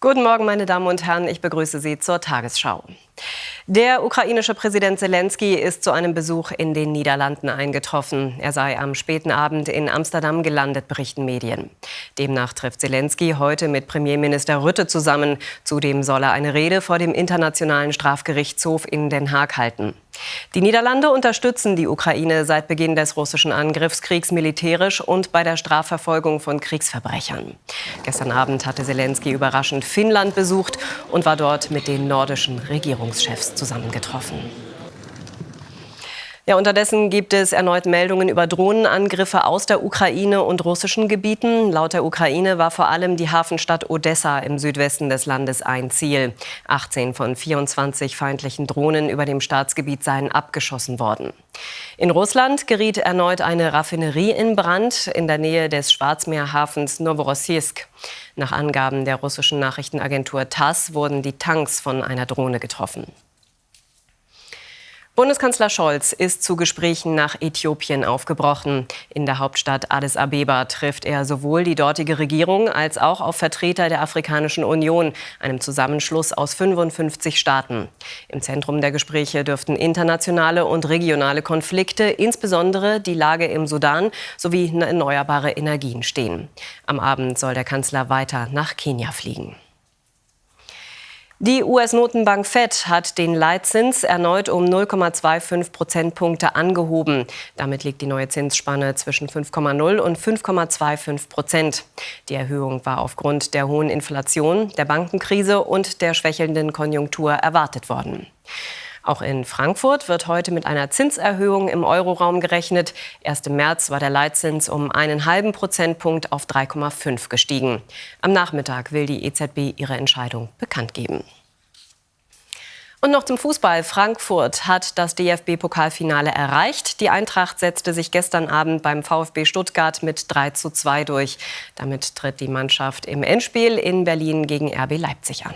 Guten Morgen, meine Damen und Herren. Ich begrüße Sie zur Tagesschau. Der ukrainische Präsident Zelensky ist zu einem Besuch in den Niederlanden eingetroffen. Er sei am späten Abend in Amsterdam gelandet, berichten Medien. Demnach trifft Zelensky heute mit Premierminister Rütte zusammen. Zudem soll er eine Rede vor dem Internationalen Strafgerichtshof in Den Haag halten. Die Niederlande unterstützen die Ukraine seit Beginn des russischen Angriffskriegs militärisch und bei der Strafverfolgung von Kriegsverbrechern. Gestern Abend hatte Zelensky überraschend Finnland besucht und war dort mit den nordischen Regierungschefs zusammengetroffen. Ja, unterdessen gibt es erneut Meldungen über Drohnenangriffe aus der Ukraine und russischen Gebieten. Laut der Ukraine war vor allem die Hafenstadt Odessa im Südwesten des Landes ein Ziel. 18 von 24 feindlichen Drohnen über dem Staatsgebiet seien abgeschossen worden. In Russland geriet erneut eine Raffinerie in Brand in der Nähe des Schwarzmeerhafens Novorossiysk. Nach Angaben der russischen Nachrichtenagentur TASS wurden die Tanks von einer Drohne getroffen. Bundeskanzler Scholz ist zu Gesprächen nach Äthiopien aufgebrochen. In der Hauptstadt Addis Abeba trifft er sowohl die dortige Regierung als auch auf Vertreter der Afrikanischen Union, einem Zusammenschluss aus 55 Staaten. Im Zentrum der Gespräche dürften internationale und regionale Konflikte, insbesondere die Lage im Sudan sowie erneuerbare Energien stehen. Am Abend soll der Kanzler weiter nach Kenia fliegen. Die US-Notenbank Fed hat den Leitzins erneut um 0,25 Prozentpunkte angehoben. Damit liegt die neue Zinsspanne zwischen 5,0 und 5,25 Prozent. Die Erhöhung war aufgrund der hohen Inflation, der Bankenkrise und der schwächelnden Konjunktur erwartet worden. Auch in Frankfurt wird heute mit einer Zinserhöhung im Euroraum gerechnet. Erst im März war der Leitzins um einen halben Prozentpunkt auf 3,5 gestiegen. Am Nachmittag will die EZB ihre Entscheidung bekannt geben. Und noch zum Fußball. Frankfurt hat das DFB-Pokalfinale erreicht. Die Eintracht setzte sich gestern Abend beim VfB Stuttgart mit 3 zu 2 durch. Damit tritt die Mannschaft im Endspiel in Berlin gegen RB Leipzig an.